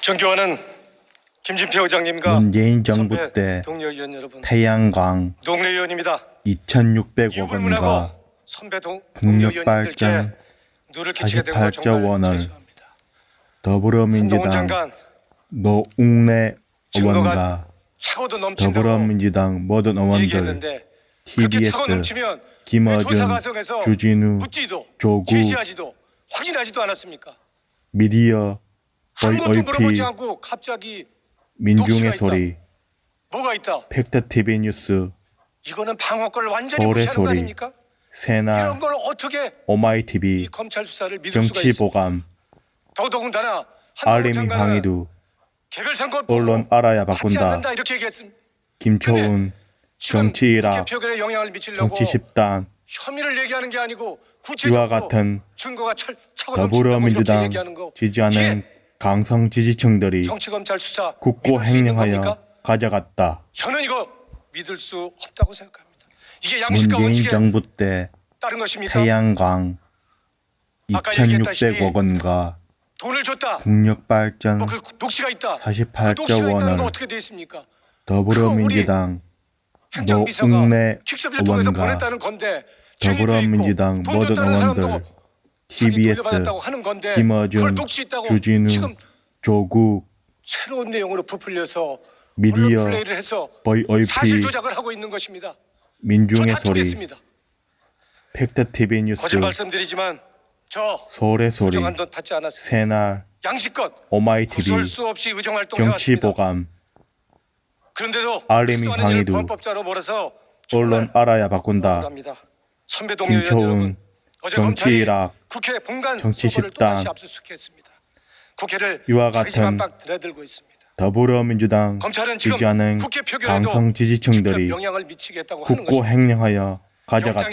존경하는 김진표 의장님과 문재인 정부 때 동료 의원 여러분, 태양광 동네 의원입니다. 2,600억 이유 원과 국력발전 누를 끼치게 된걸 48조 정말 원을 더불어민주당 노웅래 의원과 더불어민주당 모든 의원들 TBS 김어준 주진우 않았습니까? 미디어 아무것도 물어보지 않고 갑자기 민중의 소리 뭐가 있다? 팩트TV 뉴스 이거는 방어권을 완전히 서울의 무시하는 거 소리? 새날 이런 걸 어떻게 이 오마이TV 검찰 수사를 믿을 수가 있습니까? 정치 보감 더더군다나 장관은 항의도 개별 보고 언론 알아야 바꾼다 이렇게 얘기했습니다. 김초은 미치려고 정치 집단 혐의를 얘기하는 게 아니고 이와 구체적으로 같은 넘친다고 이렇게 더불어민주당 지지하는 강성 지지층들이 정치 검찰 수사 국고 겁니까? 가져갔다. 저는 이거 믿을 수 없다고 생각합니다. 이게 양식과 문재인 정부 때 따른 것입니까? 태양광 아까 얘기했다시피 2,600억 원과 돈을 줬다. 국력발전 뭐 그 녹취가 있다. 그 48조 녹취가 있다는 건 원을 어떻게 돼 있습니까? 더불어민주당 노웅래 킥섭을 통해서 의원과 보냈다는 건데 증인도 더불어민주당 모든 의원들 건데 김어준, 주진우, 조국 새로운 내용으로 부풀려서 미디어 플레이를 해서 VOP 사실 조작을 하고 있는 것입니다. 민중의 저 소리 다투겠습니다. 팩트TV 뉴스 거짓 말씀드리지만 저 서울의 소리. 새날 양식껏 오마이TV 없이 의정 활동해왔습니다. 정치 보감 그런데도 알림이 몰아서 언론 알아야 바꾼다. 김초은 정치 일학 국회 본관 정치 집단, 이와 같은. 더불어민주당 지지하는 강성 지지층들이 영향을 미치겠다고 하는 국고 영장 가져갔다.